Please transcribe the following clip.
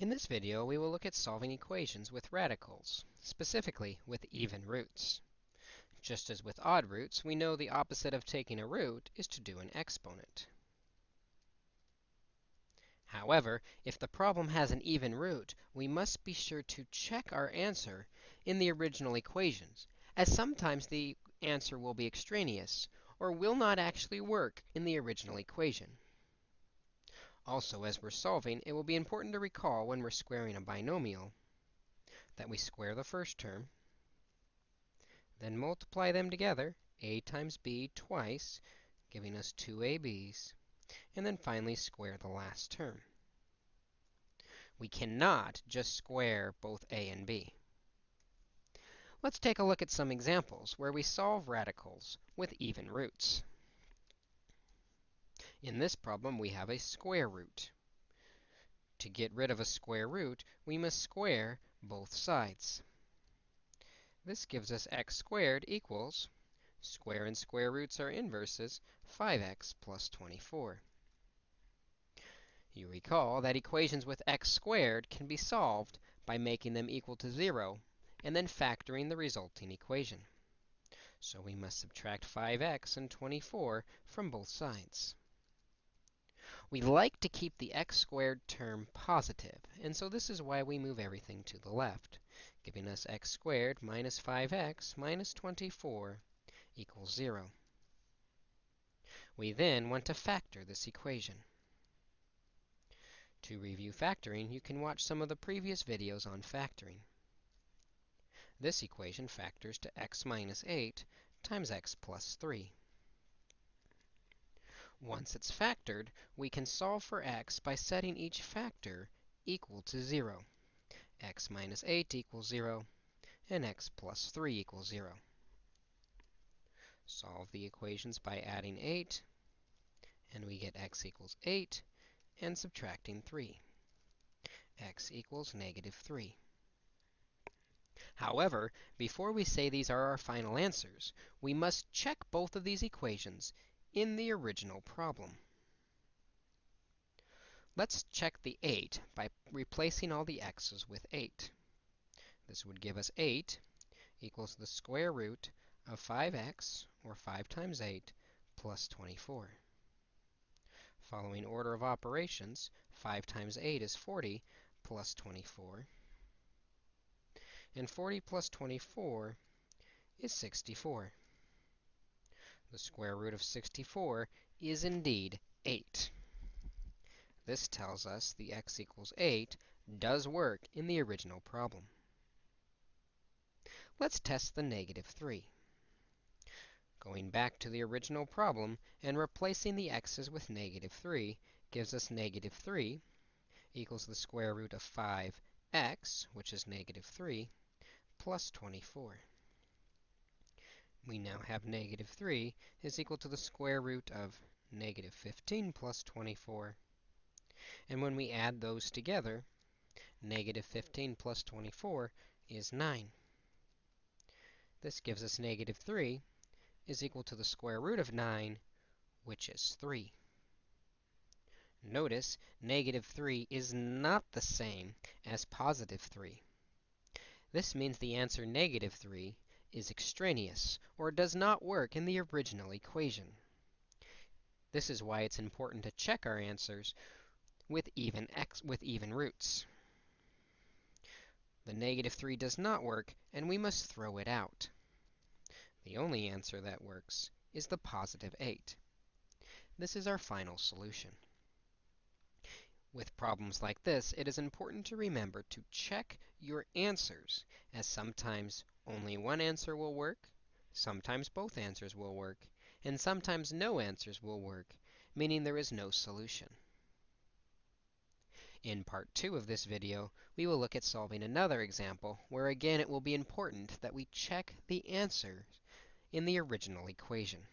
In this video, we will look at solving equations with radicals, specifically with even roots. Just as with odd roots, we know the opposite of taking a root is to do an exponent. However, if the problem has an even root, we must be sure to check our answer in the original equations, as sometimes the answer will be extraneous or will not actually work in the original equation. Also, as we're solving, it will be important to recall when we're squaring a binomial that we square the first term, then multiply them together, a times b twice, giving us 2ab's, and then finally square the last term. We cannot just square both a and b. Let's take a look at some examples where we solve radicals with even roots. In this problem, we have a square root. To get rid of a square root, we must square both sides. This gives us x squared equals, square and square roots are inverses, 5x plus 24. You recall that equations with x squared can be solved by making them equal to 0 and then factoring the resulting equation. So we must subtract 5x and 24 from both sides. We like to keep the x squared term positive, and so this is why we move everything to the left, giving us x squared minus 5x minus 24 equals 0. We then want to factor this equation. To review factoring, you can watch some of the previous videos on factoring. This equation factors to x minus 8 times x plus 3. Once it's factored, we can solve for x by setting each factor equal to 0. x minus 8 equals 0, and x plus 3 equals 0. Solve the equations by adding 8, and we get x equals 8, and subtracting 3. x equals negative 3. However, before we say these are our final answers, we must check both of these equations in the original problem. Let's check the 8 by replacing all the x's with 8. This would give us 8 equals the square root of 5x, or 5 times 8, plus 24. Following order of operations, 5 times 8 is 40, plus 24. And 40 plus 24 is 64. The square root of 64 is indeed 8. This tells us the x equals 8 does work in the original problem. Let's test the negative 3. Going back to the original problem and replacing the x's with negative 3 gives us negative 3 equals the square root of 5x, which is negative 3, plus 24 we now have negative 3 is equal to the square root of negative 15 plus 24. And when we add those together, negative 15 plus 24 is 9. This gives us negative 3 is equal to the square root of 9, which is 3. Notice, negative 3 is not the same as positive 3. This means the answer negative 3 is extraneous, or does not work in the original equation. This is why it's important to check our answers with even, x, with even roots. The negative 3 does not work, and we must throw it out. The only answer that works is the positive 8. This is our final solution. With problems like this, it is important to remember to check your answers, as sometimes only one answer will work, sometimes both answers will work, and sometimes no answers will work, meaning there is no solution. In part 2 of this video, we will look at solving another example, where again it will be important that we check the answers in the original equation.